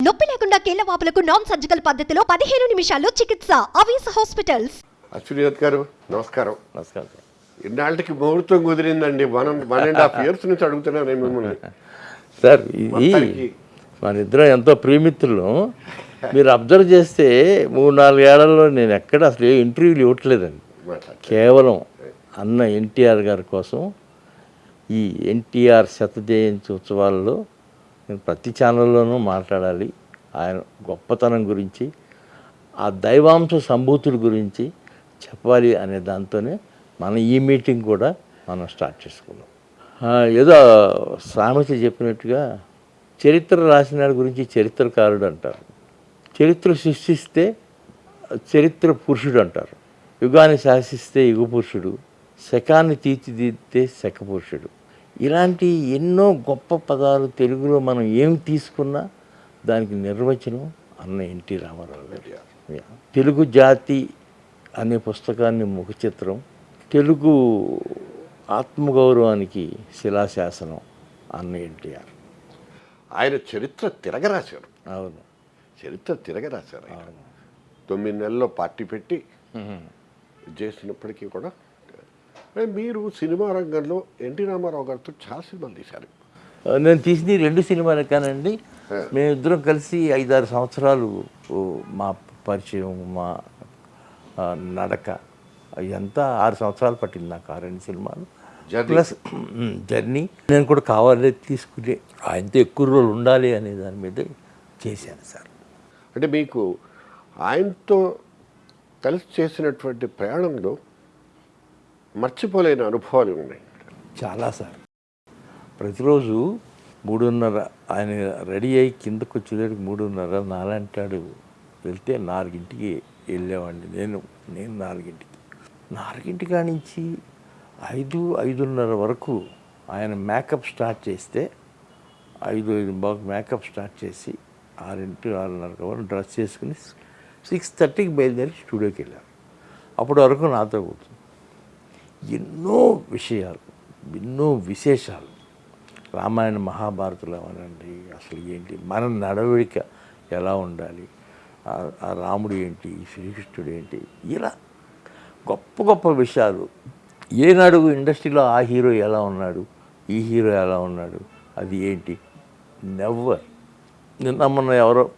నొప్పి లేకుండా కేళ్ళ వాపులకు non surgical పద్ధతిలో పదిహేను నిమిషాల్లో చికిత్స. అవేస్ హాస్పిటల్స్. అశ్వనీయత్ గారు నమస్కారం. నమస్కారం ఇన్నాళ్ళకి ముహూర్తం కుదిరిందండి. One one and half years నుంచి అడుగుతున్నాను నేను మిమ్మల్ని. సార్ ఇది మొత్తానికి- మన ఇద్దరం ఎంతో ప్రియమిత్రులు. మీరు అబ్జర్వ్ చేస్తే మూడు నాలుగు ఏళ్ళలో నేను ఎక్కడ అసలు ఏ ఇంటర్వ్యూలు ఇవ్వట్లేదండి. మాట్లాడు. కేవలం అన్న ఎన్టీఆర్ గారి కోసం ఈ ఎన్టీఆర్ శత జయంతి ఉత్సవాల్లో నేను ప్రతి ఛానల్లోనూ మాట్లాడాలి. ఆయన గొప్పతనం గురించి ఆ దైవాంశ సంభూతుడి గురించి చెప్పాలి అనే దాంతోనే మన ఈ మీటింగ్ కూడా మనం స్టార్ట్ చేసుకున్నాం. ఏదో సామెత చెప్పినట్టుగా చరిత్ర రాసిన గురించి చరిత్రకారుడు అంటారు. చరిత్ర సృష్టిస్తే చరిత్ర పురుషుడు అంటారు. యుగాన్ని శాసిస్తే యుగ పురుషుడు శకాన్ని తీర్చిదిద్దితే శకపురుషుడు ఇలాంటి ఎన్నో గొప్ప పదాలు తెలుగులో మనం ఏం తీసుకున్నా దానికి నిర్వచనం అన్న ఎన్టీ రామారావు గారు. తెలుగు జాతి అనే పుస్తకాన్ని ముఖ చిత్రం తెలుగు ఆత్మగౌరవానికి శిలాశాసనం అన్న ఎన్టీఆర్. ఆయన చరిత్ర తిరగరాశారు. అవును. చరిత్ర తిరగరాశారు తొమ్మిది నెలల్లో పార్టీ పెట్టి చేసినప్పటికీ కూడా మీరు సినిమా రంగంలో ఎన్టీ రామారావు గారితో చాలా సినిమాలు తీశారు. నేను తీసింది రెండు సినిమాలు కానండి. మేమిద్దరం కలిసి ఐదారు సంవత్సరాలు మా పరిచయం మా నడక ఇదంతా ఆరు సంవత్సరాలు పట్టింది నాకు ఆ రెండు సినిమాలు. ప్లస్ జర్నీ నేను కూడా కావాలి తీసుకునే ఆయనతో ఎక్కువ రోజులు ఉండాలి అనే దాని మీద చేశాను సార్. అంటే మీకు ఆయనతో కలిసి చేసినటువంటి ప్రయాణంలో మర్చిపోలేని అనుభవాలు ఉన్నాయి. చాలా సార్. ప్రతిరోజు మూడున్నర ఆయన రెడీ అయ్యి కిందకు వచ్చేదానికి మూడున్నర నాలంటాడు. వెళ్తే నాలుగింటికి వెళ్ళేవాడిని. నేను నేను నాలుగింటికి. నాలుగింటి కానించి నుంచి ఐదు ఐదున్నర వరకు ఆయన మేకప్ స్టార్ట్ చేస్తే ఐదు ఐదు బాగా మేకప్ స్టార్ట్ చేసి ఆరింటి ఆరున్నర వరకు డ్రెస్ చేసుకుని సిక్స్ థర్టీకి బయలుదేరి స్టూడియోకి వెళ్ళాను. అప్పటి వరకు నాతో కూర్చుంది ఎన్నో విషయాలు ఎన్నో విశేషాలు. రామాయణ మహాభారతులు అవనండి అసలు ఏంటి మన నడవడిక ఎలా ఉండాలి ఆ- ఆ రాముడు ఏంటి శ్రీకృష్ణుడు ఏంటి ఇలా గొప్ప గొప్ప విషయాలు. ఏనాడు ఇండస్ట్రీలో ఆ హీరో ఎలా ఉన్నాడు ఈ హీరో ఎలా ఉన్నాడు అది ఏంటి నెవ్వర్ నిన్న మొన్న ఎవరో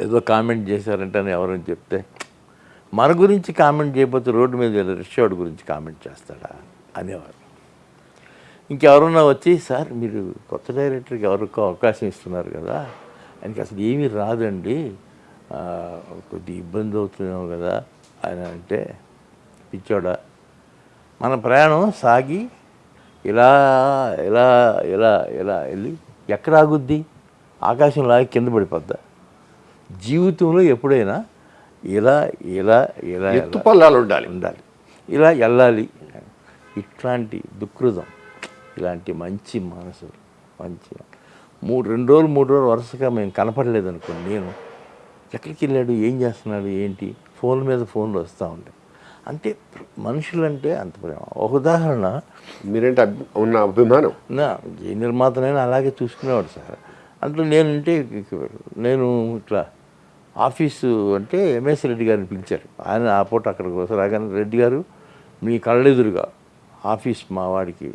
ఏదో కామెంట్ చేశారంటే అని ఎవరని చెప్తే మన గురించి కామెంట్ చేయకపోతే రోడ్డు మీద వెళ్ళి రిక్షాడ్ గురించి కామెంట్ చేస్తాడా? అనేవారు ఇంకెవరన్నా వచ్చి సార్ మీరు కొత్త డైరెక్టర్కి ఎవరికో అవకాశం ఇస్తున్నారు కదా? ఆయనకి అసలు ఏమీ రాదండి. కొద్ది ఇబ్బంది అవుతున్నాం కదా? అని అంటే పిచ్చోడా మన ప్రయాణం సాగి ఇలా ఇలా ఇలా ఇలా వెళ్ళి ఎక్కడ ఆగుద్ది? ఆకాశం లాగి కింద పడిపోద్దా? జీవితంలో ఎప్పుడైనా ఇలా ఇలా ఇలా ఎత్తు ఇలా. పల్లాలు ఉండాలి. ఉండాలి. ఇలా వెళ్ళాలి ఇట్లాంటి దుఃఖృతం ఇలాంటి మంచి మనసు మంచి. మూడు రెండు రోజులు మూడు రోజులు వరుసగా మేము కనపడలేదు అనుకోండి నేను ఎక్కడికి వెళ్ళాడు ఏం చేస్తున్నాడు ఏంటి? ఫోన్ మీద ఫోన్లు వస్తూ ఉంటాయి. అంటే మనుషులంటే అంత ప్రేమ. ఒక ఉదాహరణ. మీరేంటి ఉన్న అభిమానం? నా ఏ నిర్మాతనైనా అలాగే చూసుకునేవాడు సార్. అంటే నేనంటే నేను ఇట్లా ఆఫీసు అంటే ఎంఎస్ రెడ్డి గారిని పిలిచారు. ఆయన ఆ పూట అక్కడికి వస్తారు. రాగానే రెడ్డి గారు మీ కళ్ళెదురుగా ఆఫీస్ మా వాడికి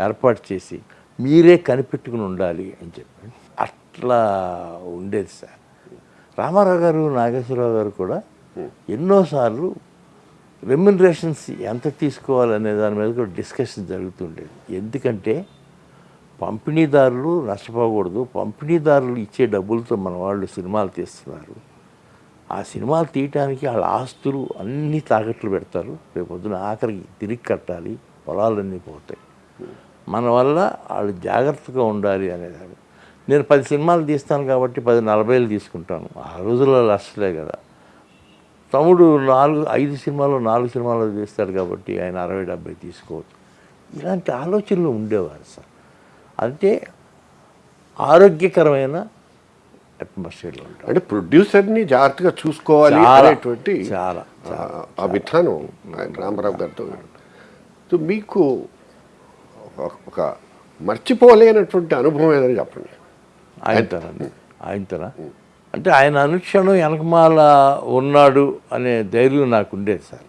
ఏర్పాటు చేసి మీరే కనిపెట్టుకుని ఉండాలి అని చెప్పి. అట్లా ఉండేది సార్. రామారావు గారు నాగేశ్వరరావు గారు కూడా ఎన్నోసార్లు రెమ్యునరేషన్స్ ఎంత తీసుకోవాలనే దాని మీద కూడా డిస్కషన్ జరుగుతుండేది. ఎందుకంటే పంపిణీదారులు నష్టపోకూడదు. పంపిణీదారులు ఇచ్చే డబ్బులతో మన వాళ్ళు సినిమాలు తీస్తున్నారు. ఆ సినిమాలు తీయటానికి వాళ్ళ ఆస్తులు అన్నీ తాకట్లు పెడతారు. రేపు పొద్దున ఆఖరికి తిరిగి కట్టాలి. పొలాలన్నీ పోతాయి. మన వల్ల వాళ్ళు జాగ్రత్తగా ఉండాలి అనేదాన్ని. నేను పది సినిమాలు తీస్తాను కాబట్టి పది నలభైలు తీసుకుంటాను. ఆ రోజుల్లో లస్ట్లే కదా. తమ్ముడు నాలుగు ఐదు సినిమాలు నాలుగు సినిమాలు తీస్తాడు కాబట్టి ఆయన అరవై డెబ్బై తీసుకోవచ్చు. ఇలాంటి ఆలోచనలు ఉండేవారు సార్. అంటే ఆరోగ్యకరమైన అట్మాస్ఫియర్లో అంటే ప్రొడ్యూసర్ని జాగ్రత్తగా చూసుకోవాలి అనేటువంటి చాలా, ఆ- విధానం రామారావు గారితో సో మీకు ఒక- ఒక మర్చిపోలేనటువంటి అనుభవం ఏదని చెప్పండి. ఆయనతోనండి ఆయనతోనా? అంటే ఆయన అనుక్షణం వెనకమాల ఉన్నాడు అనే ధైర్యం నాకు ఉండేది సార్.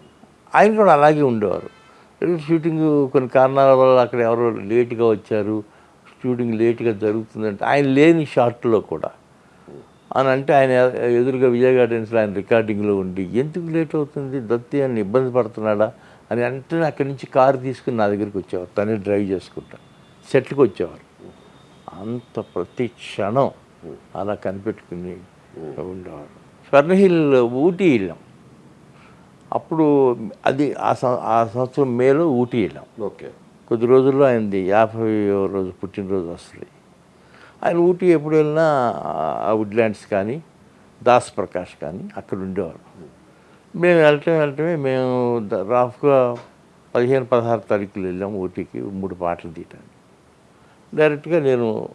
ఆయన కూడా అలాగే ఉండేవారు. షూటింగ్ కొన్ని కారణాల వల్ల అక్కడ ఎవరో లేట్గా వచ్చారు. షూటింగ్ లేట్గా జరుగుతుందంటే ఆయన లేని షార్ట్లో కూడా. అని అంటే ఆయన ఎదురుగా విజయ్ గార్డెన్స్లో ఆయన రికార్డింగ్లో ఉండి ఎందుకు లేట్ అవుతుంది? దత్తి అని ఇబ్బంది పడుతున్నాడా? అని అంటే అక్కడి నుంచి కారు తీసుకుని నా దగ్గరికి వచ్చేవారు. తనే డ్రైవ్ చేసుకుంటా. సెట్కి వచ్చేవారు. అంత ప్రతి క్షణం అలా కనిపెట్టుకుని ఉండేవారు. స్వర్ణహిల్ ఊటీ వెళ్ళాం. అప్పుడు అది ఆ సం- ఆ సంవత్సరం మేలో ఊటీ వెళ్ళాం. ఓకే. కొద్ది రోజుల్లో ఆయనది యాభై రోజు పుట్టినరోజు వస్తుంది. ఆయన ఊటీ ఎప్పుడు వెళ్ళినా ఆ వుడ్లాండ్స్ కానీ దాస్ ప్రకాష్ కానీ అక్కడ ఉండేవారు. మేము వెళ్ళటం వెళ్ళటమే మేము రాఫ్గా పదిహేను పదహారు తారీఖులు వెళ్ళాము ఊటీకి మూడు పాటలు తీయటానికి. డైరెక్ట్గా నేను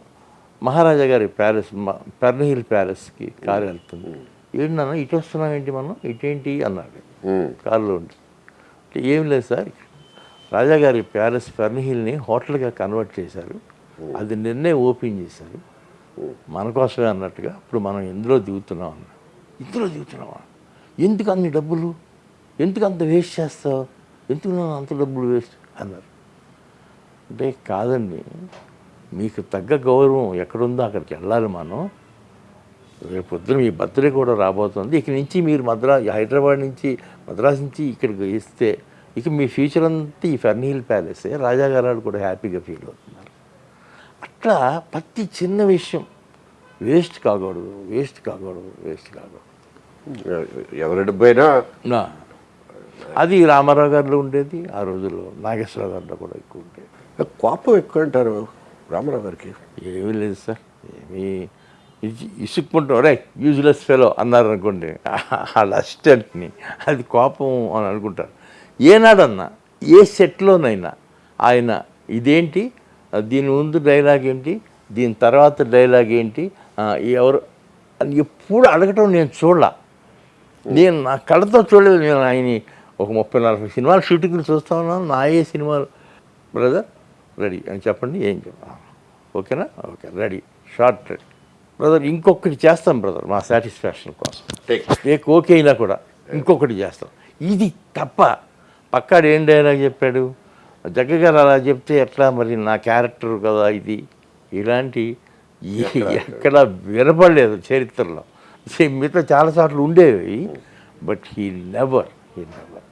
మహారాజా గారి ప్యాలెస్ పెర్నహిల్ ప్యాలెస్కి కారు వెళ్తుంది. ఏంటి నాన్న ఇటు వస్తున్నాం ఏంటి మనం? ఇటేంటి? అన్నాడు. కారులో ఉండి. ఏం లేదు సార్ రాజాగారి ప్యాలెస్ ఫెర్నిహిల్ని హోటల్గా కన్వర్ట్ చేశారు. అది నిన్నే ఓపెన్ చేశారు. మన కోసమే అన్నట్టుగా ఇప్పుడు మనం ఎందులో దిగుతున్నాం అన్న. ఇందులో దిగుతున్నావా? ఎందుకు అన్ని డబ్బులు? ఎందుకు అంత వేస్ట్ చేస్తావు? ఎందుకు అంత డబ్బులు వేస్ట్? అన్నారు. అంటే కాదండి మీకు తగ్గ గౌరవం ఎక్కడుందో అక్కడికి వెళ్ళాలి మనం. రేపు పొద్దున మీ బర్త్డే కూడా రాబోతుంది. ఇక నుంచి మీరు మద్రా హైదరాబాద్ నుంచి మద్రాస్ నుంచి ఇక్కడికి ఇస్తే ఇక మీ ఫ్యూచర్ అంతా ఈ ఫెర్నీల్ ప్యాలెసే రాజాగారాలు కూడా హ్యాపీగా ఫీల్ అవుతున్నారు. అట్లా ప్రతి చిన్న విషయం వేస్ట్ కాకూడదు వేస్ట్ కాకూడదు వేస్ట్ కాకూడదు. ఎవరి డబ్బైనా అది రామారావు గారిలో ఉండేది ఆ రోజుల్లో నాగేశ్వరరావు గారిలో కూడా ఎక్కువ ఉండేది. కోపం ఎక్కువ అంటారు రామారావు గారికి? ఏమీ లేదు సార్ ఏమీ ఇసి- ఇసుక్కుంటాం. రే యూజ్లెస్ ఫెలో అన్నారు అనుకోండి వాళ్ళ అసిస్టెంట్ని అది కోపం అని అనుకుంటారు. ఏనాడన్నా ఏ సెట్లోనైనా ఆయన ఇదేంటి దీని ముందు డైలాగ్ ఏంటి దీని తర్వాత డైలాగ్ ఏంటి ఎవరు అని ఎప్పుడు అడగటం నేను చూడలా. నేను నా కళ్ళతో చూడలేదు నేను ఆయన ఒక ముప్పై నలభై సినిమాలు షూటింగ్లు చూస్తా ఉన్నాను నా ఏ సినిమాలు బ్రదర్ రెడీ అని చెప్పండి ఏం చెప్ప ఓకేనా? Okay ready short ready. Brother ఇంకొకటి చేస్తాం బ్రదర్ మా సాటిస్ఫాక్షన్ కోసం. Take. నీకు ఓకే అయినా కూడా ఇంకొకటి చేస్తాం. ఇది తప్ప పక్కాడు ఏం డైలాగ్ చెప్పాడు? జగ్గ గారు అలా చెప్తే ఎట్లా మరి నా క్యారెక్టర్ కదా ఇది? ఇలాంటి ఎక్కడ? వినపడలేదు చరిత్రలో. సే- మిగతా చాలాసార్లు ఉండేవి but he never he never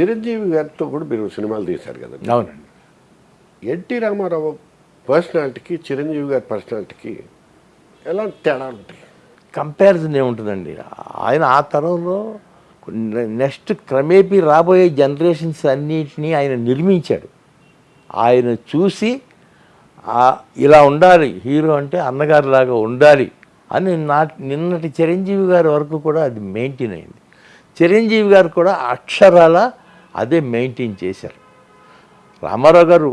Chiranjeevi గారితో కూడా మీరు సినిమాలు తీశారు కదా? అవునండి. ఎన్టీ రామారావు పర్సనాలిటీకి చిరంజీవి గారి పర్సనాలిటీకి ఎలాంటి తేడా ఉంటాయి కంపారిజన్ ఏముంటుందండి? ఆయన ఆ తరంలో నెక్స్ట్ క్రమేపీ రాబోయే జనరేషన్స్ అన్నిటినీ ఆయన నిర్మించాడు. ఆయన చూసి ఇలా ఉండాలి హీరో అంటే అన్నగారిలాగా ఉండాలి అని నా నిన్నటి చిరంజీవి గారి వరకు కూడా అది మెయింటైన్ అయింది. చిరంజీవి గారు కూడా అక్షరాల అదే మెయింటైన్ చేశారు. రామారావు గారు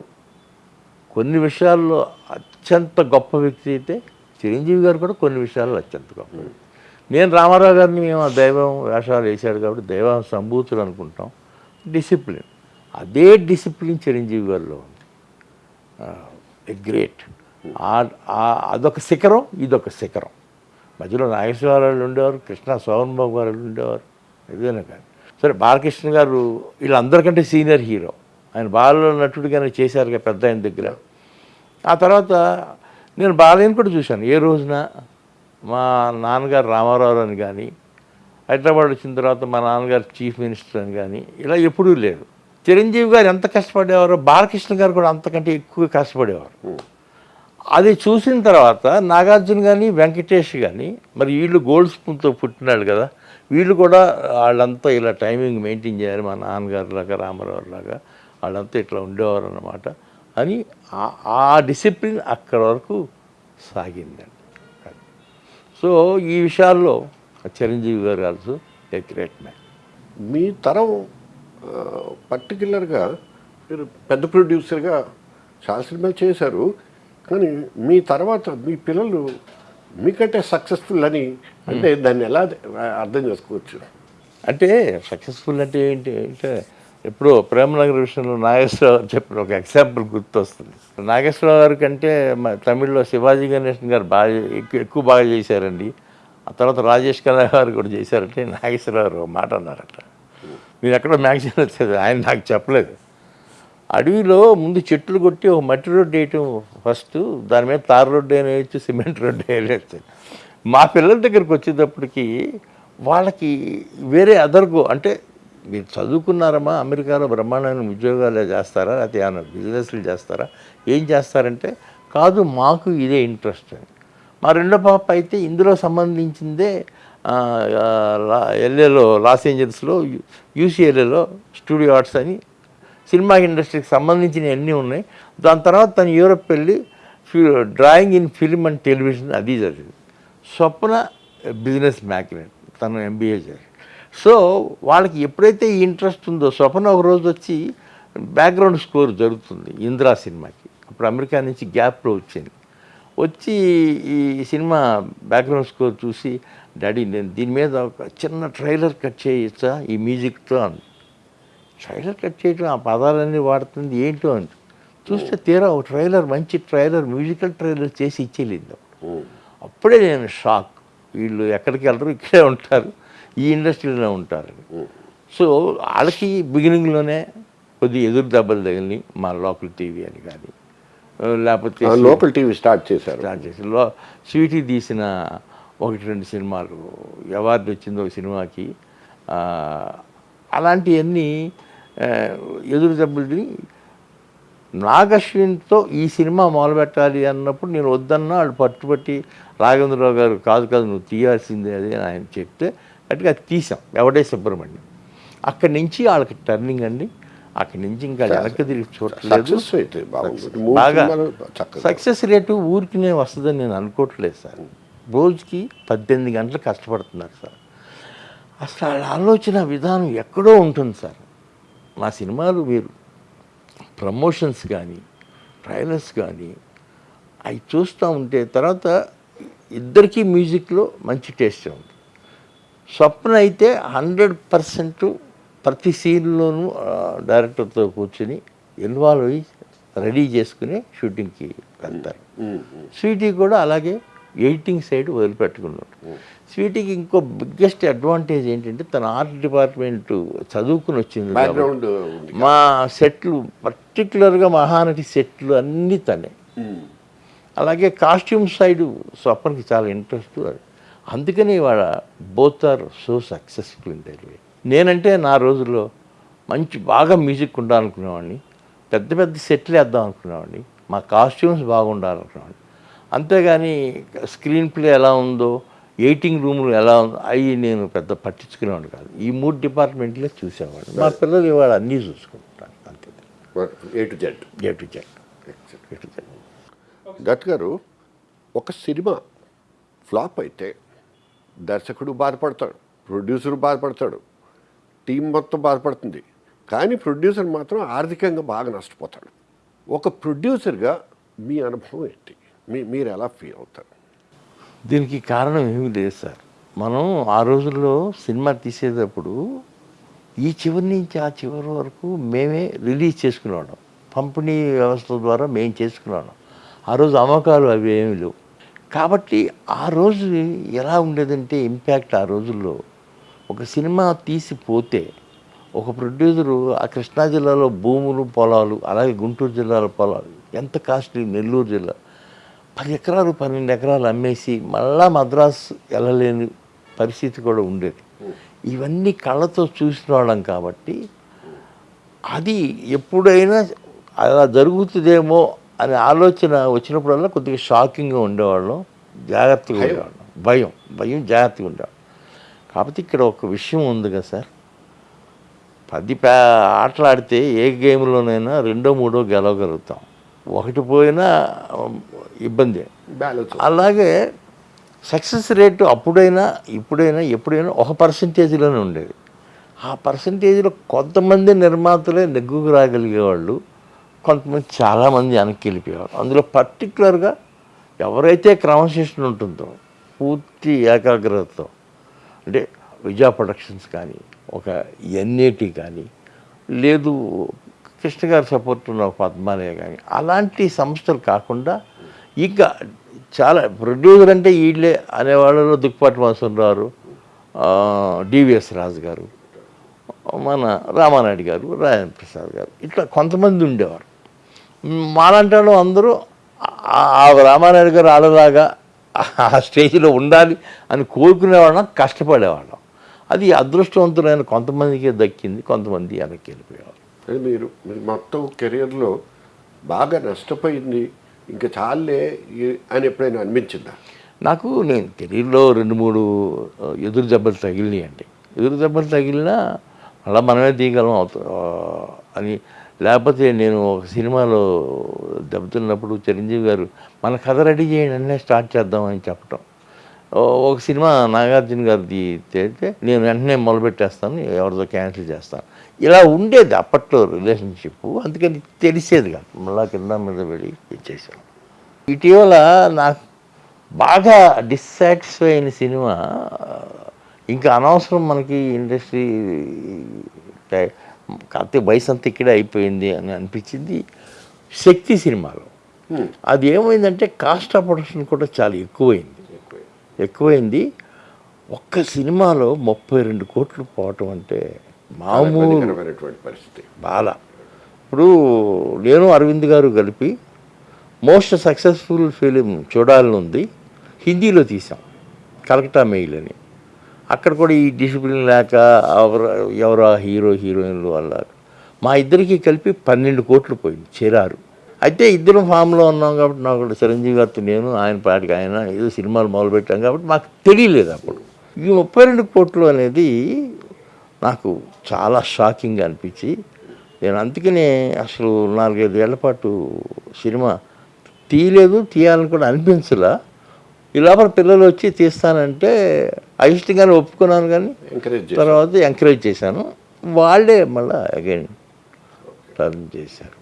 కొన్ని విషయాల్లో అత్యంత గొప్ప వ్యక్తి అయితే చిరంజీవి గారు కూడా కొన్ని విషయాల్లో అత్యంత గొప్ప వ్యక్తి. నేను రామారావు గారిని మేము ఆ దైవం వేషాలు వేశాడు కాబట్టి దైవం సంభూతులు అనుకుంటాం. డిసిప్లిన్ అదే డిసిప్లిన్ చిరంజీవి గారిలో ఉంది. గ్రేట్ అదొక శిఖరం ఇదొక శిఖరం. మధ్యలో నాగేశ్వరరావు ఉండేవారు కృష్ణ సోహన్ బాబు గారు ఉండేవారు ఏదైనా కానీ. సరే బాలకృష్ణ గారు వీళ్ళందరికంటే సీనియర్ హీరో. ఆయన బాలలో నటుడిగానే చేశారు కదా పెద్ద ఆయన దగ్గర. ఆ తర్వాత నేను బాలయ్యని కూడా చూశాను. ఏ రోజున? మా నాన్నగారు రామారావు అని కానీ హైదరాబాద్ వచ్చిన తర్వాత మా నాన్నగారు చీఫ్ మినిస్టర్ అని కానీ ఇలా ఎప్పుడూ లేదు చిరంజీవి గారు ఎంత కష్టపడేవారో బాలకృష్ణ గారు కూడా అంతకంటే ఎక్కువ కష్టపడేవారు. అది చూసిన తర్వాత నాగార్జున కానీ వెంకటేష్ కానీ మరి వీళ్ళు గోల్డ్ స్పూన్తో పుట్టినాడు కదా వీళ్ళు కూడా వాళ్ళంతా ఇలా టైమింగ్ మెయింటైన్ చేయాలి మా నాన్నగారు లాగా రామారావు లాగా వాళ్ళంతా ఇట్లా ఉండేవారు అన్నమాట అని ఆ- ఆ డిసిప్లిన్ అక్కడ వరకు సాగిందండి. సో ఈ విషయాల్లో Chiranjeevi garu also a great man. మీ తరం పర్టికులర్గా మీరు పెద్ద ప్రొడ్యూసర్గా చాలా సినిమాలు చేశారు కానీ మీ తర్వాత మీ పిల్లలు మీకంటే సక్సెస్ఫుల్ అని అంటే దాన్ని ఎలా అర్థం చేసుకోవచ్చు? అంటే సక్సెస్ఫుల్ అంటే ఏంటి అంటే ఎప్పుడో ప్రేమనగర్ విషయంలో నాగేశ్వరరావు గారు చెప్పిన ఒక ఎగ్జాంపుల్ గుర్తొస్తుంది. నాగేశ్వరరావు గారి కంటే తమిళ్ళో శివాజీ గణేషన్ గారు బాగా ఎక్కువ బాగా చేశారండి. ఆ తర్వాత రాజేష్ ఖన్నా గారు కూడా చేశారంటే నాగేశ్వరరావు గారు మాట అన్నారట. మీరు ఎక్కడో మ్యాగజైన్ వచ్చేది ఆయన నాకు చెప్పలేదు. అడవిలో ముందు చెట్లు కొట్టి ఒక మట్టి రోడ్డు వేయటం ఫస్ట్ దాని మీద తార రోడ్డు అయినా వేయచ్చు సిమెంట్ రోడ్డు వేయచ్చు. మా పిల్లల దగ్గరికి వచ్చేటప్పటికి వాళ్ళకి వేరే అదర్గో అంటే మీరు చదువుకున్నారమ్మా అమెరికాలో బ్రహ్మాండమైన ఉద్యోగాలు చేస్తారా లేకపోతే ఏమైనా బిజినెస్లు చేస్తారా ఏం చేస్తారంటే కాదు మాకు ఇదే ఇంట్రెస్ట్ అని. మా రెండో పాప అయితే ఇందులో సంబంధించిందే లా- ఎల్ఏలో లాస్ ఏంజల్స్లో యూసీఎల్ఏలో స్టూడియో ఆర్ట్స్ అని సినిమా ఇండస్ట్రీకి సంబంధించిన అన్నీ ఉన్నాయి. దాని తర్వాత తను యూరప్ వెళ్ళి ఫి- drawing in film and television అది జరిగింది స్వప్న బిజినెస్ మ్యాగ్నెట్ తను ఎంబీఏ చేసి సో వాళ్ళకి ఎప్పుడైతే ఈ ఇంట్రెస్ట్ ఉందో స్వప్న ఒక రోజు వచ్చి బ్యాక్గ్రౌండ్ స్కోర్ జరుగుతుంది ఇందిరా సినిమాకి. అప్పుడు అమెరికా నుంచి గ్యాప్లో వచ్చింది. వచ్చి ఈ సినిమా బ్యాక్గ్రౌండ్ స్కోర్ చూసి డాడీ నేను దీని మీద ఒక చిన్న ట్రైలర్ కట్ చేయొచ్చా? ఈ మ్యూజిక్తో అంది ట్రైలర్ కట్ చేయటం ఆ పదాలన్నీ వాడుతుంది ఏంటో అని. చూస్తే తీరా ఒక ట్రైలర్ మంచి ట్రైలర్ మ్యూజికల్ ట్రైలర్ చేసి ఇచ్చేలేదు అప్పుడే నేను షాక్. వీళ్ళు ఎక్కడికి వెళ్ళరు ఇక్కడే ఉంటారు. ఈ ఇండస్ట్రీలోనే ఉంటారు. సో వాళ్ళకి బిగినింగ్లోనే కొద్ది ఎదురు దెబ్బలు తగిలి మా లోకల్ టీవీ అని కానీ లేకపోతే లోకల్ టీవీ స్టార్ట్ చేశారు. స్టార్ట్ చేసి లో స్వీటీ తీసిన ఒకటి రెండు సినిమాలు అవార్డు వచ్చింది ఒక సినిమాకి అలాంటివన్నీ ఎదురు దెబ్బలు తిని నాగశ్విన్తో ఈ సినిమా మొదలుపెట్టాలి అన్నప్పుడు నేను వద్దన్నా వాళ్ళు పట్టుబట్టి రాఘవేంద్రరావు గారు కాదు కాదు నువ్వు తీయాల్సిందే అది అని ఆయన చెప్తే గట్టిగా అది తీసాం ఎవడే సుబ్రహ్మణ్యం. అక్కడి నుంచి వాళ్ళకి టర్నింగ్ అండి. అక్కడి నుంచి ఇంకా వెనక్కి తిరిగి చూడలేదు బాగా సక్సెస్ రేటు ఊరికినే వస్తుందని నేను అనుకోవట్లేదు సార్. రోజుకి పద్దెనిమిది గంటలు కష్టపడుతున్నారు సార్. అసలు వాళ్ళ ఆలోచన విధానం ఎక్కడో ఉంటుంది సార్. మా సినిమాలు మీరు ప్రమోషన్స్ కానీ ట్రైలర్స్ కానీ అవి చూస్తూ ఉంటే తర్వాత ఇద్దరికీ మ్యూజిక్లో మంచి టేస్ట్ ఉంది స్వప్న అయితే హండ్రెడ్ పర్సెంట్ ప్రతి సీన్లోనూ డైరెక్టర్తో కూర్చుని ఇన్వాల్వ్ అయ్యి రెడీ చేసుకుని షూటింగ్కి వెళ్తారు. స్వీటీ కూడా అలాగే ఎడిటింగ్ సైడ్ వదిలిపెట్టుకున్నాడు. స్వీటీకి ఇంకో బిగ్గెస్ట్ అడ్వాంటేజ్ ఏంటంటే తన ఆర్ట్ డిపార్ట్మెంట్ చదువుకుని వచ్చింది మా సెట్లు పర్టికులర్గా మహానటి సెట్లు అన్నీ తనే. అలాగే కాస్ట్యూమ్ సైడ్ స్వప్నకి చాలా ఇంట్రెస్ట్ అందుకని వాళ్ళ both are so successful in that way నేనంటే నా రోజుల్లో మంచి బాగా మ్యూజిక్ ఉండాలనుకునేవాడిని పెద్ద పెద్ద సెట్లు వేద్దాం అనుకునేవాడిని మా కాస్ట్యూమ్స్ బాగుండాలనుకునేవాడిని. అంతేగాని స్క్రీన్ ప్లే ఎలా ఉందో ఎయిటింగ్ రూమ్లు ఎలా ఉందో అవి నేను పెద్ద పట్టించుకునేవాడిని కాదు. ఈ మూడు డిపార్ట్మెంట్లే చూసేవాడిని. మా పిల్లలు ఇవాళ అన్నీ చూసుకుంటాను అంతే. A to Z A to Z A to Z that గారు ఒక సినిమా ఫ్లాప్ అయితే దర్శకుడు బాధపడతాడు ప్రొడ్యూసర్ బాధపడతాడు టీం మొత్తం బాధపడుతుంది. కానీ ప్రొడ్యూసర్ మాత్రం ఆర్థికంగా బాగా నష్టపోతాడు. ఒక ప్రొడ్యూసర్గా మీ అనుభవం ఏంటి? మీ మీరు ఎలా ఫీల్ అవుతారు? దీనికి కారణం ఏమి లేదు సార్. మనం ఆ రోజుల్లో సినిమా తీసేటప్పుడు ఈ చివరి నుంచి ఆ చివరి వరకు మేమే రిలీజ్ చేసుకునేవాళ్ళం. పంపిణీ వ్యవస్థ ద్వారా మేము చేసుకునేవాళ్ళం. ఆ రోజు అమ్మకాలు అవి ఏమి లేవు. కాబట్టి ఆ రోజు ఎలా ఉండేదంటే ఇంపాక్ట్ ఆ రోజుల్లో ఒక సినిమా తీసిపోతే ఒక ప్రొడ్యూసరు ఆ కృష్ణా జిల్లాలో భూములు పొలాలు అలాగే గుంటూరు జిల్లాలో పొలాలు ఎంత కాస్ట్లీ నెల్లూరు జిల్లా? పది ఎకరాలు పన్నెండు ఎకరాలు అమ్మేసి మళ్ళా మద్రాస్ వెళ్ళలేని పరిస్థితి కూడా ఉండేది. ఇవన్నీ కళ్ళతో చూసిన వాళ్ళం కాబట్టి అది ఎప్పుడైనా అలా జరుగుతుందేమో అనే ఆలోచన వచ్చినప్పుడల్లా కొద్దిగా షాకింగ్గా ఉండేవాళ్ళం జాగ్రత్తగా ఉండేవాళ్ళం. భయం భయం జాగ్రత్తగా ఉండేవాళ్ళం. కాకపోతే ఇక్కడ ఒక విషయం ఉంది కదా సార్. పది పే ఆటలు ఆడితే ఏ గేమ్లోనైనా రెండో మూడో గెలవగలుగుతాం. ఒకటి పోయినా ఇబ్బంది. అలాగే సక్సెస్ రేటు అప్పుడైనా ఇప్పుడైనా ఎప్పుడైనా ఒక పర్సంటేజ్లోనే ఉండేది. ఆ పర్సంటేజ్లో కొంతమంది నిర్మాతలే నెగ్గుకు రాగలిగేవాళ్ళు. కొంతమంది చాలామంది వెనక్కి వెళ్ళిపోయేవాళ్ళు అందులో పర్టికులర్గా ఎవరైతే క్రమశిక్షణ ఉంటుందో పూర్తి ఏకాగ్రతతో అంటే విజయ ప్రొడక్షన్స్ కానీ ఒక ఎన్ఏటి కానీ లేదు కృష్ణ గారి సపోర్ట్ ఉన్న పద్మాలయ కానీ అలాంటి సంస్థలు కాకుండా ఇంకా చాలా ప్రొడ్యూసర్ అంటే వీళ్ళే అనేవాళ్ళలో దుక్పాటి వాసనరావు డివిఎస్ రాజు గారు మన రామానాయుడు గారు రాజేంద్ర ప్రసాద్ గారు ఇట్లా కొంతమంది ఉండేవారు. మాలాంటి వాళ్ళు అందరూ ఆ- రామానాయుడు గారు ఆడలాగా ఆ స్టేజ్లో ఉండాలి అని కోరుకునేవాళ్ళం కష్టపడేవాళ్ళం. అది అదృష్టవంతులైన కొంతమందికి దక్కింది కొంతమంది వెనక్కి వెళ్ళిపోయేవారు అది మీరు మీరు మొత్తం కెరియర్లో బాగా నష్టపోయింది ఇంకా చాలే అని ఎప్పుడైనా అనిపించిందా? నాకు నేను కెరీర్లో రెండు మూడు ఎదురు దెబ్బలు తగిలినాయి అండి ఎదురు దెబ్బలు తగిలినా అలా మనమే తీయగలం అవుతా అని లేకపోతే నేను ఒక సినిమాలో దెబ్బతిన్నప్పుడు చిరంజీవి గారు మన కథ రెడీ చేయండి అన్నీ స్టార్ట్ చేద్దామని చెప్పటం. ఒక సినిమా నాగార్జున గారిది చేస్తే నేను వెంటనే మొదలుపెట్టేస్తాను ఎవరితో క్యాన్సిల్ చేస్తాను. ఇలా ఉండేది అప్పట్లో రిలేషన్షిప్ అందుకని తెలిసేది కాదు. మళ్ళా కింద మీద వెళ్ళి ఇచ్చేసాను ఇటీవల నాకు బాగా డిస్సాటిస్ఫై అయిన సినిమా ఇంకా అనవసరం మనకి ఇండస్ట్రీ టై- కాకపోతే వయసు అంతా ఇక్కడే అయిపోయింది అని అనిపించింది శక్తి సినిమాలో. అది ఏమైందంటే కాస్ట్ ఆఫ్ ప్రొడక్షన్ కూడా చాలా ఎక్కువైంది. ఎక్కువైంది. ఒక్క సినిమాలో ముప్పై రెండు కోట్లు పోవటం అంటే మామూలు పరిస్థితి. బాగా ఇప్పుడు నేను అరవింద్ గారు కలిపి మోస్ట్ సక్సెస్ఫుల్ ఫిలిం చూడాలని ఉంది. హిందీలో తీసాం. కలకటా మెయిల్ అని. అక్కడ కూడా ఈ డిసిప్లిన్ లేక ఎవరు ఎవరో హీరో హీరోయిన్లు వల్ల మా ఇద్దరికి కలిపి పన్నెండు కోట్లు పోయింది చేరారు. అయితే ఇద్దరం ఫామ్లో ఉన్నాం కాబట్టి నాకు చిరంజీవి గారితో నేను ఆయన పాటికి ఆయన ఏదో సినిమాలు మొదలుపెట్టాం కాబట్టి మాకు తెలియలేదు అప్పుడు. ఈ ముప్పై రెండు కోట్లు అనేది నాకు చాలా షాకింగ్ అనిపించి నేను అందుకనే అసలు నాలుగైదు ఏళ్ళ పాటు సినిమా తీయలేదు తీయాలని కూడా అనిపించలా. ఈ లోపల పిల్లలు వచ్చి తీస్తానంటే అయిష్టంగానే ఒప్పుకున్నాను కానీ ఎంకరేజ్ తర్వాత ఎంకరేజ్ చేశాను. వాళ్ళే మళ్ళీ అగైన్ టర్న్ చేశారు.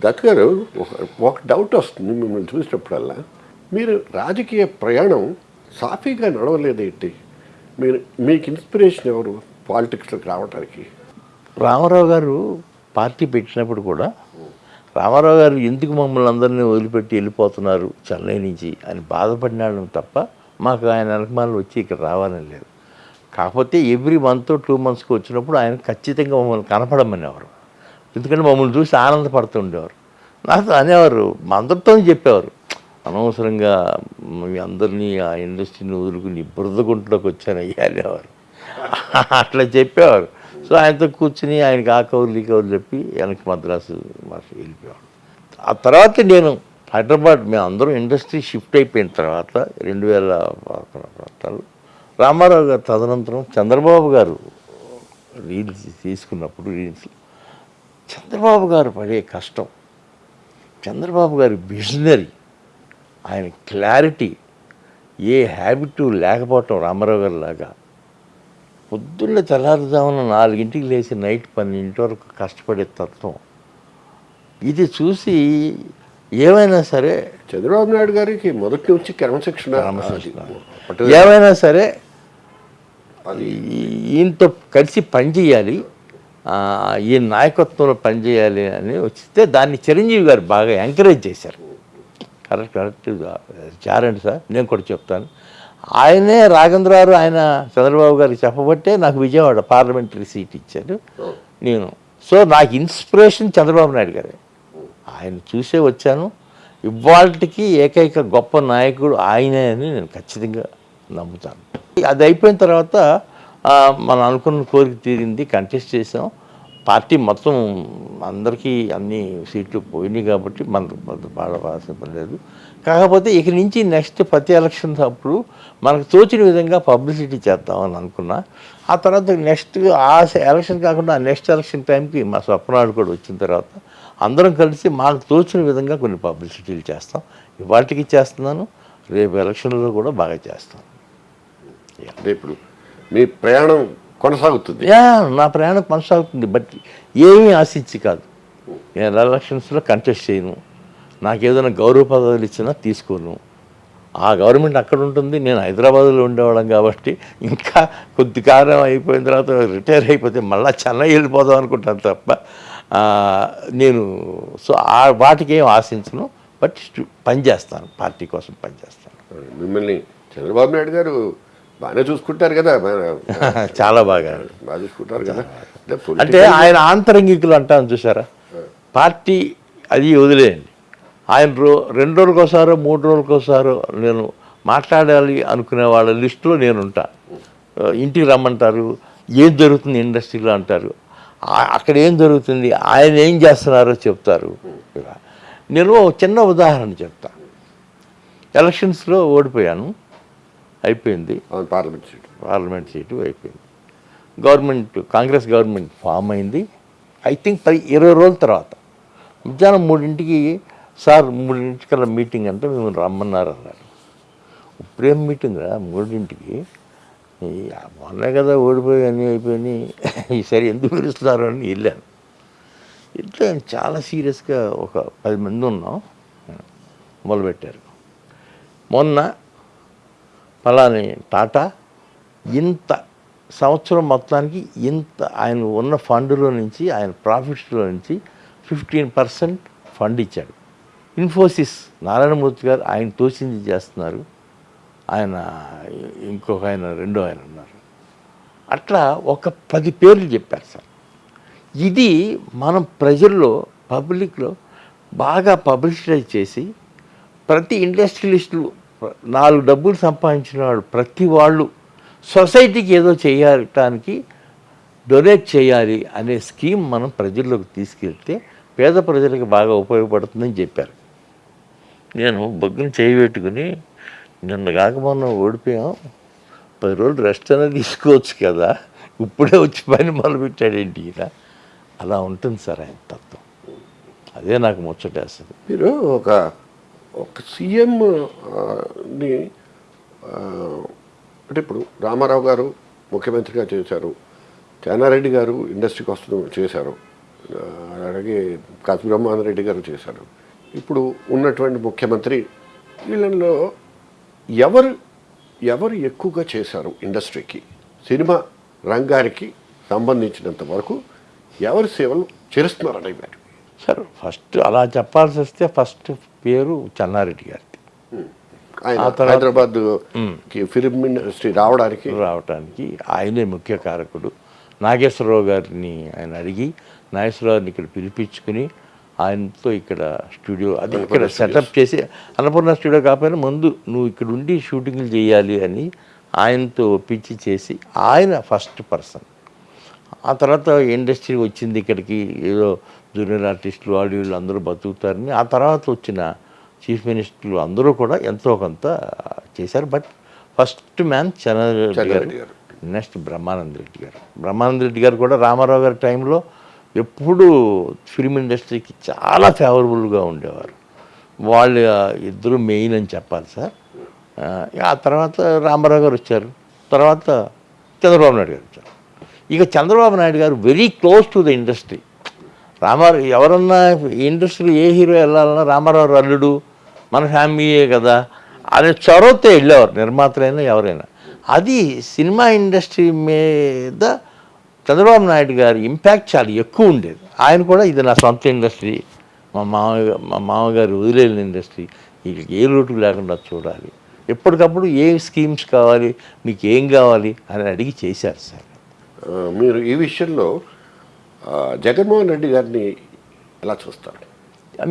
దత్ గారు ఒక- ఒక డౌట్ వస్తుంది మిమ్మల్ని చూసినప్పుడల్లా. మీరు రాజకీయ ప్రయాణం సాఫీగా నడవలేదేంటి? మీరు మీకు ఇన్స్పిరేషన్ ఎవరు? పాలిటిక్స్లోకి రావడానికి రామారావు గారు పార్టీ పెట్టినప్పుడు కూడా రామారావు గారు ఎందుకు మమ్మల్ని అందరినీ వదిలిపెట్టి వెళ్ళిపోతున్నారు చెన్నై నుంచి అని బాధపడినాడు తప్ప మాకు ఆయన వెనకమాలు వచ్చి ఇక్కడ రావాలని లేదు. కాకపోతే ఎవ్రీ మంత్ టూ మంత్స్కి వచ్చినప్పుడు ఆయన ఖచ్చితంగా మమ్మల్ని కనపడమనేవారు. ఎందుకంటే మమ్మల్ని చూసి ఆనందపడుతుండేవారు నాతో అనేవారు మా అందరితో చెప్పేవారు అనవసరంగా మీ అందరినీ ఆ ఇండస్ట్రీని వదులుకుని బురదగుంట్లోకి వచ్చాను అయ్యా అనేవారు. అట్లా చెప్పేవారు. సో ఆయనతో కూర్చుని ఆయనకి ఆ కౌరులు ఈ కౌరులు చెప్పి వెనక్కి మద్రాసు మాకు వెళ్ళిపోయాడు ఆ తర్వాత నేను హైదరాబాద్ మేము అందరం ఇండస్ట్రీ షిఫ్ట్ అయిపోయిన తర్వాత రెండు వేల ప్రాంతాలు రామారావు గారు తదనంతరం చంద్రబాబు గారు రీల్స్ తీసుకున్నప్పుడు రీల్స్ చంద్రబాబు గారు పడే కష్టం. చంద్రబాబు గారి విజనరీ ఆయన క్లారిటీ ఏ హ్యాబిట్ లేకపోవటం రామారావు గారి లాగా పొద్దున్న తెల్లారుజామున నాలుగింటికి లేచి నైట్ పన్నెండింటి వరకు కష్టపడే తత్వం. ఇది చూసి ఏమైనా సరే చంద్రబాబు నాయుడు గారికి మొదటి నుంచి క్రమశిక్షణ. ఏమైనా సరే ఈయనతో కలిసి పనిచేయాలి ఈ నాయకత్వంలో పనిచేయాలి అని వచ్చితే దాన్ని చిరంజీవి గారు బాగా ఎంకరేజ్ చేశారు. కరెక్ట్ కరెక్ట్ చారండి సార్ నేను కూడా చెప్తాను. ఆయనే రాఘేంద్రరావు ఆయన చంద్రబాబు గారికి చెప్పబట్టే నాకు విజయవాడ పార్లమెంటరీ సీట్ ఇచ్చారు. నేను. సో నాకు ఇన్స్పిరేషన్ చంద్రబాబు నాయుడు గారే. ఆయన చూసే వచ్చాను. ఇవాళకి ఏకైక గొప్ప నాయకుడు ఆయనే అని నేను ఖచ్చితంగా నమ్ముతాను. అది అయిపోయిన తర్వాత మనం అనుకున్న కోరిక తీరింది కంటెస్ట్ చేసాం పార్టీ మొత్తం అందరికీ అన్ని సీట్లు పోయినాయి కాబట్టి మనకు మనకు బాధపడాల్సిన పని లేదు. కాకపోతే ఇక నుంచి నెక్స్ట్ ప్రతి ఎలక్షన్ అప్పుడు మనకు తోచిన విధంగా పబ్లిసిటీ చేద్దామని అనుకున్నా. ఆ తర్వాత నెక్స్ట్ ఆ ఎలక్షన్ కాకుండా ఆ నెక్స్ట్ ఎలక్షన్ టైంకి మా స్వప్నాడు కూడా వచ్చిన తర్వాత అందరం కలిసి మాకు తోచిన విధంగా కొన్ని పబ్లిసిటీలు చేస్తాం. ఇవాటికి చేస్తున్నాను రేపు ఎలక్షన్లో కూడా బాగా చేస్తాను అంటే ఇప్పుడు మీ ప్రయాణం కొనసాగుతుంది. యా నా ప్రయాణం కొనసాగుతుంది బట్ ఏమీ ఆశించి కాదు. నేను ఎలక్షన్స్లో కంటెస్ట్ చేయను. నాకు ఏదైనా గౌరవ పదవులు ఇచ్చినా తీసుకోను. ఆ గవర్నమెంట్ అక్కడ ఉంటుంది నేను హైదరాబాద్లో ఉండేవాళ్ళం కాబట్టి ఇంకా కొద్ది కాలం అయిపోయిన తర్వాత రిటైర్ అయిపోతే మళ్ళీ చెన్నై వెళ్ళిపోదాం అనుకుంటాను తప్ప నేను సో ఆ వాటికి ఏం ఆశించను బట్ పనిచేస్తాను పార్టీ కోసం పనిచేస్తాను. మిమ్మల్ని చంద్రబాబు నాయుడు గారు బాగానే చూసుకుంటారు కదా చాలా బాగా. బాగా చూసుకుంటారు కదా. అంటే ఆయన ఆంతరంగికులు అంటాను చూసారా పార్టీ అది వదిలేయండి. ఆయన రో రెండు రోజులకోసారో మూడు రోజులకోసారో నేను మాట్లాడాలి అనుకునే వాళ్ళ లిస్టులో నేను ఉంటా ఇంటికి రమ్మంటారు ఏం జరుగుతుంది ఇండస్ట్రీలో అంటారు. అక్కడ ఏం జరుగుతుంది ఆయన ఏం చేస్తున్నారో చెప్తారు. నేను చిన్న ఉదాహరణ చెప్తా. ఎలక్షన్స్లో ఓడిపోయాను అయిపోయింది. Parliament seat. పార్లమెంట్ సీటు అయిపోయింది. గవర్నమెంట్ కాంగ్రెస్ గవర్నమెంట్ ఫామ్ అయింది. ఐ థింక్ పది ఇరవై రోజుల తర్వాత. మధ్యాహ్నం మూడింటికి సార్ మూడింటికల్లా మీటింగ్ అంటే మేము రమ్మన్నారు అన్నారు ఇప్పుడేం మీటింగ్ రా మూడింటికి? మొన్నే కదా ఓడిపోయి అన్నీ అయిపోయి ఈసారి ఎందుకు పిలుస్తున్నారు అని వెళ్ళాను. ఇట్లా చాలా సీరియస్గా ఒక పది మంది ఉన్నాం. మొదలుపెట్టారు. మొన్న పలాని టాటా ఇంత సంవత్సరం మొత్తానికి ఇంత ఆయన ఉన్న ఫండ్లో నుంచి ఆయన ప్రాఫిట్స్లో నుంచి ఫిఫ్టీన్ పర్సెంట్ ఫండ్ ఇచ్చాడు. ఇన్ఫోసిస్. నారాయణమూర్తి గారు ఆయన తోచింది చేస్తున్నారు. ఆయన ఇంకొక ఆయన రెండో ఆయన ఉన్నారు. అట్లా ఒక పది పేర్లు చెప్పారు సార్. ఇది మనం ప్రజల్లో పబ్లిక్లో బాగా పబ్లిసిటైజ్ చేసి ప్రతి ఇండస్ట్రియలిస్టులు నాలుగు డబ్బులు సంపాదించిన వాళ్ళు ప్రతి వాళ్ళు సొసైటీకి ఏదో చేయటానికి డొనేట్ చేయాలి అనే స్కీమ్ మనం ప్రజల్లోకి తీసుకెళ్తే పేద ప్రజలకు బాగా ఉపయోగపడుతుందని చెప్పారు. నేను బొగ్గును చేయి పెట్టుకుని నిన్న కాక మనం ఓడిపోయాం. పది రోజులు రెస్ట్ అనేది తీసుకోవచ్చు కదా. ఇప్పుడే వచ్చి పని మొదలుపెట్టాడేంటి ఈయన? అలా ఉంటుంది సార్ ఆయన తత్వం. అదే నాకు ముచ్చటేస్తుంది. మీరు ఒక ఒక సీఎంని అంటే ఇప్పుడు రామారావు గారు ముఖ్యమంత్రిగా చేశారు. జానారెడ్డి గారు ఇండస్ట్రీకి వస్తూ చేశారు. అలాగే కాశీ బ్రహ్మానంద రెడ్డి గారు చేశారు. ఇప్పుడు ఉన్నటువంటి ముఖ్యమంత్రి వీళ్ళల్లో ఎవరు ఎవరు ఎక్కువగా చేశారు ఇండస్ట్రీకి? సినిమా రంగానికి సంబంధించినంత వరకు ఎవరి సేవలు చేస్తున్నారని మరి సార్ ఫస్ట్ అలా చెప్పాల్సి వస్తే ఫస్ట్ పేరు చెన్నారెడ్డి గారిది. ఆయన హైదరాబాద్ ఫిలిం ఇండస్ట్రీ రావడానికి? రావటానికి ఆయనే ముఖ్య కారకుడు. నాగేశ్వరరావు గారిని ఆయన అడిగి నాగేశ్వరరావుని ఇక్కడ పిలిపించుకుని ఆయనతో ఇక్కడ స్టూడియో అది ఇక్కడ సెటప్ చేసి అన్నపూర్ణ స్టూడియో కాకపోయినా ముందు నువ్వు ఇక్కడ ఉండి షూటింగ్లు చేయాలి అని ఆయనతో ఒప్పించి చేసి ఆయన ఫస్ట్ పర్సన్ ఆ తర్వాత ఇండస్ట్రీ వచ్చింది ఇక్కడికి ఏదో జూనియర్ ఆర్టిస్టులు వాళ్ళు వీళ్ళు అందరూ బతుకుతారని ఆ తర్వాత వచ్చిన చీఫ్ మినిస్టర్లు అందరూ కూడా ఎంతో కొంత చేశారు. బట్ ఫస్ట్ మ్యాన్ చంద్రరెడ్డి గారు. నెక్స్ట్ బ్రహ్మానంద రెడ్డి గారు. బ్రహ్మానంద రెడ్డి గారు కూడా రామారావు గారి టైంలో ఎప్పుడూ ఫిల్మ్ ఇండస్ట్రీకి చాలా ఫేవరబుల్గా ఉండేవారు. వాళ్ళ ఇద్దరు మెయిన్ అని చెప్పాలి సార్. ఆ, తర్వాత రామారావు గారు వచ్చారు. తర్వాత చంద్రబాబు నాయుడు గారు వచ్చారు. ఇక చంద్రబాబు నాయుడు గారు very close to the industry. Ramarao ఎవరన్నా ఇండస్ట్రీలో ఏ హీరో వెళ్ళాలన్నా రామారావు అల్లుడు మన ఫ్యామిలీయే కదా. అనే చొరవతో వెళ్ళేవారు నిర్మాతలైనా ఎవరైనా. అది సినిమా ఇండస్ట్రీ మీద చంద్రబాబు నాయుడు గారి ఇంపాక్ట్ చాలా ఎక్కువ ఉండేది. ఆయన కూడా ఇది నా సొంత ఇండస్ట్రీ మా మామయ్య మా మామగారు వదిలేని ఇండస్ట్రీ వీళ్ళకి ఏ లోటు లేకుండా చూడాలి. ఎప్పటికప్పుడు ఏ స్కీమ్స్ కావాలి మీకు ఏం కావాలి అని అడిగి చేశారు సార్. మీరు ఈ విషయంలో జగన్మోహన్ రెడ్డి గారిని ఎలా చూస్తారు?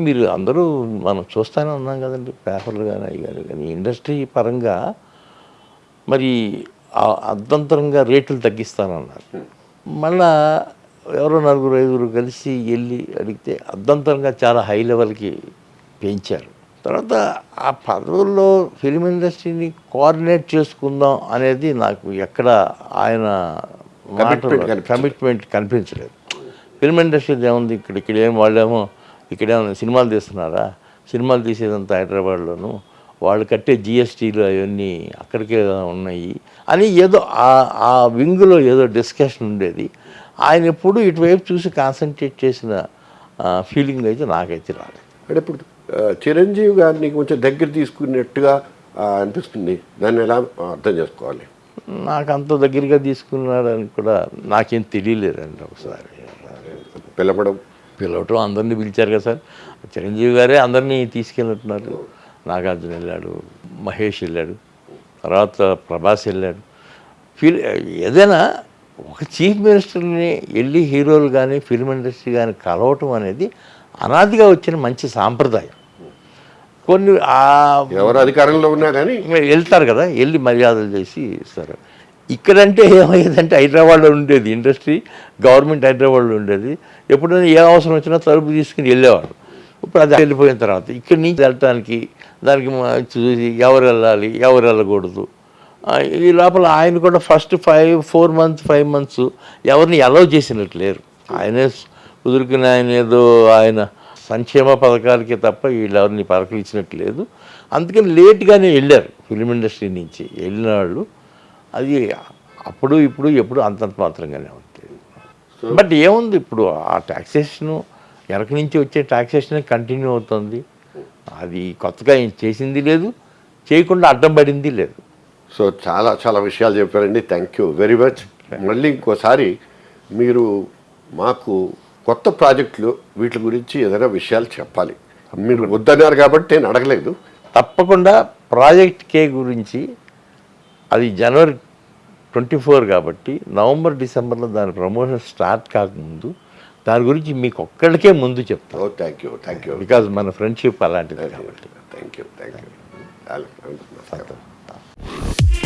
మీరు అందరూ మనం చూస్తూనే ఉన్నాం కదండి పేపర్లు కానీ అవి కానీ ఇండస్ట్రీ పరంగా మరి అర్ధంతరంగా రేట్లు తగ్గిస్తానన్నారు. మళ్ళా ఎవరో నలుగురు ఐదుగురు కలిసి వెళ్ళి అడిగితే అర్ధంతరంగా చాలా హై లెవెల్కి పెంచారు. తర్వాత ఆ పదవుల్లో ఫిలిం ఇండస్ట్రీని కోఆర్డినేట్ చేసుకుందాం అనేది నాకు ఎక్కడ ఆయన. కమిట్మెంట్ కనిపించలేదు. ఫిల్మ్ ఇండస్ట్రీ ఏముంది? ఇక్కడ ఇక్కడ ఏం వాళ్ళేమో ఇక్కడేమో సినిమాలు తీస్తున్నారా? సినిమాలు తీసేదంతా హైదరాబాద్లోను వాళ్ళు కట్టే జిఎస్టీలు అవన్నీ అక్కడికే ఉన్నాయి అని ఏదో ఆ- ఆ వింగ్లో ఏదో డిస్కషన్ ఉండేది. ఆయన ఎప్పుడు ఇటువైపు చూసి కాన్సన్ట్రేట్ చేసిన ఫీలింగ్ అయితే నాకైతే రాలేదు. అంటే ఇప్పుడు చిరంజీవి గారిని కొంచెం దగ్గర తీసుకున్నట్టుగా అనిపిస్తుంది. దాన్ని ఎలా అర్థం చేసుకోవాలి? నాకు అంత దగ్గరగా తీసుకున్నాడని కూడా నాకేం తెలియలేదండి ఒకసారి. పిలవడం. పిలవటం అందరినీ పిలిచారు కదా సార్. చిరంజీవి గారే అందరినీ తీసుకెళ్ళినట్టున్నారు. నాగార్జున వెళ్ళాడు మహేష్ వెళ్ళాడు తర్వాత ప్రభాస్ వెళ్ళాడు. ఫిల్ ఏదైనా ఒక చీఫ్ మినిస్టర్ని వెళ్ళి హీరోలు కానీ ఫిల్మ్ ఇండస్ట్రీ కానీ కలవటం అనేది అనాదిగా వచ్చిన మంచి సాంప్రదాయం. కొన్ని ఆ ఎవరు అధికారంలో ఉన్నా కానీ వెళ్తారు కదా వెళ్ళి మర్యాదలు చేసి ఇస్తారు. ఇక్కడంటే ఏమయ్యేదంటే హైదరాబాద్లో ఉండేది ఇండస్ట్రీ గవర్నమెంట్ హైదరాబాద్లో ఉండేది. ఎప్పుడైనా ఏ అవసరం వచ్చినా తలుపు తీసుకుని వెళ్ళేవాడు ఇప్పుడు అది వెళ్ళిపోయిన తర్వాత ఇక్కడి నుంచి వెళ్ళటానికి దానికి చూసి ఎవరు వెళ్ళాలి ఎవరు వెళ్ళకూడదు. ఈ లోపల ఆయన కూడా first five four months five months ఎవరిని అలౌ చేసినట్టు లేరు. ఆయనే కుదురుకుని ఆయన ఏదో ఆయన సంక్షేమ పథకాలకి తప్ప వీళ్ళెవరిని పలకరించినట్టు లేదు. అందుకని లేట్గానే వెళ్ళారు ఫిలిం ఇండస్ట్రీ నుంచి. వెళ్ళిన వాళ్ళు అది అప్పుడు ఇప్పుడు ఎప్పుడు అంతంత మాత్రంగానే ఉంటుంది బట్ ఏముంది ఇప్పుడు ఆ ట్యాక్సేషను వెనక నుంచి వచ్చే ట్యాక్సేషన్ కంటిన్యూ అవుతుంది. అది కొత్తగా ఏం చేసింది లేదు చేయకుండా అడ్డం పడింది లేదు. సో చాలా చాలా విషయాలు చెప్పారండి. థ్యాంక్ యూ వెరీ మచ్ మళ్ళీ ఇంకోసారి మీరు మాకు కొత్త ప్రాజెక్టులు వీటి గురించి ఏదైనా విషయాలు చెప్పాలి. మీరు వద్దన్నారు కాబట్టి నేను అడగలేదు. తప్పకుండా ప్రాజెక్ట్ కే గురించి అది జనవరి ట్వంటీ ఫోర్ కాబట్టి నవంబర్ డిసెంబర్లో దాని ప్రమోషన్ స్టార్ట్ కాకముందు దాని గురించి మీకు ఒక్కడికే ముందు చెప్తాను thank you thank you because మన ఫ్రెండ్షిప్ అలాంటిది కాబట్టి. Thank you thank you